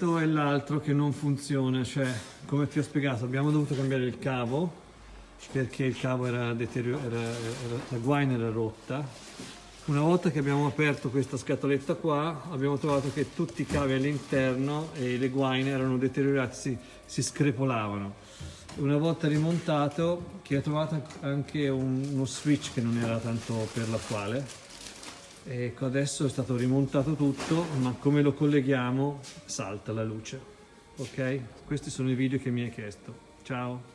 questo è l'altro che non funziona, cioè come ti ho spiegato abbiamo dovuto cambiare il cavo perché il cavo era deteriorato, la guaina era rotta. Una volta che abbiamo aperto questa scatoletta qua abbiamo trovato che tutti i cavi all'interno e le guaine erano deteriorati, si, si screpolavano. Una volta rimontato che ho trovato anche un, uno switch che non era tanto per l'attuale ecco adesso è stato rimontato tutto ma come lo colleghiamo salta la luce ok? Questi sono i video che mi hai chiesto. Ciao